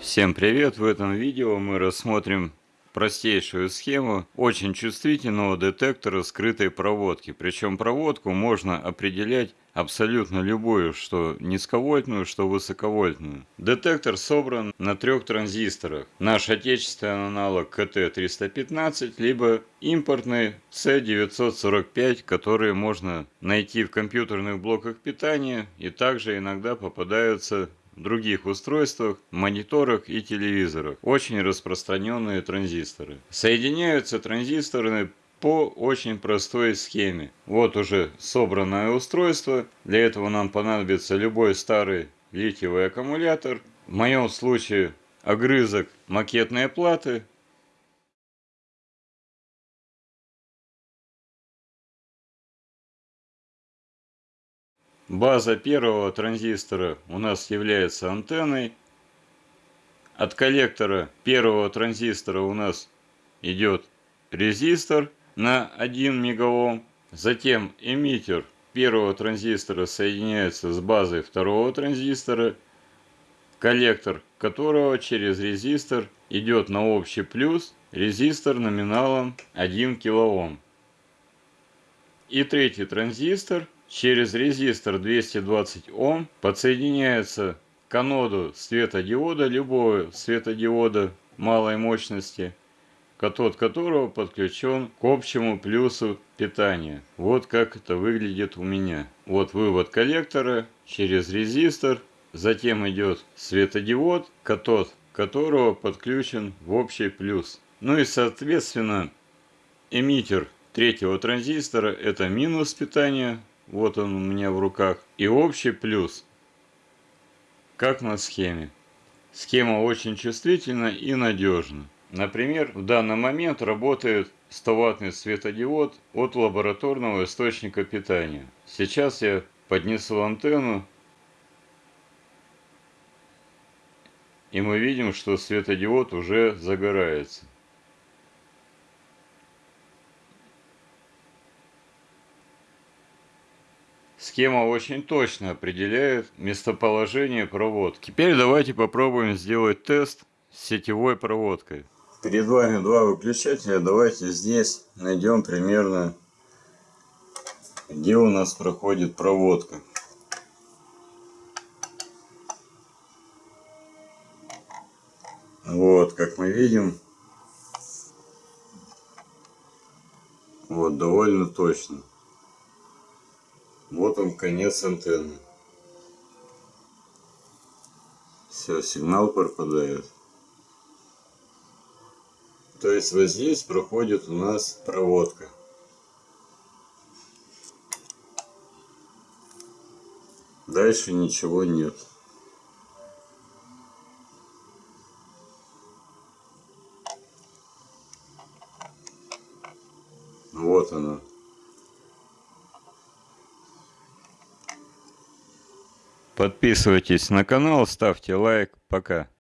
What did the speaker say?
Всем привет! В этом видео мы рассмотрим простейшую схему очень чувствительного детектора скрытой проводки. Причем проводку можно определять абсолютно любую, что низковольтную, что высоковольтную. Детектор собран на трех транзисторах. Наш отечественный аналог КТ-315, либо импортный C945, которые можно найти в компьютерных блоках питания и также иногда попадаются других устройствах, мониторах и телевизорах. Очень распространенные транзисторы. Соединяются транзисторы по очень простой схеме. Вот уже собранное устройство. Для этого нам понадобится любой старый литиевый аккумулятор. В моем случае огрызок макетной платы База первого транзистора у нас является антенной. От коллектора первого транзистора у нас идет резистор на 1 мегаом. Затем эмиттер первого транзистора соединяется с базой второго транзистора, коллектор которого через резистор идет на общий плюс, резистор номиналом 1 кОм. И третий транзистор – через резистор 220 Ом подсоединяется к аноду светодиода, любого светодиода малой мощности, катод которого подключен к общему плюсу питания. Вот как это выглядит у меня. Вот вывод коллектора через резистор, затем идет светодиод, катод которого подключен в общий плюс. Ну и соответственно эмиттер третьего транзистора это минус питания, вот он у меня в руках. И общий плюс, как на схеме. Схема очень чувствительна и надежна. Например, в данный момент работает 100-ваттный светодиод от лабораторного источника питания. Сейчас я поднесу антенну, и мы видим, что светодиод уже загорается. Схема очень точно определяет местоположение проводки. Теперь давайте попробуем сделать тест с сетевой проводкой. Перед вами два выключателя. Давайте здесь найдем примерно, где у нас проходит проводка. Вот, как мы видим, вот довольно точно. Вот он конец антенны. Все, сигнал пропадает. То есть вот здесь проходит у нас проводка. Дальше ничего нет. Вот она. Подписывайтесь на канал, ставьте лайк. Пока.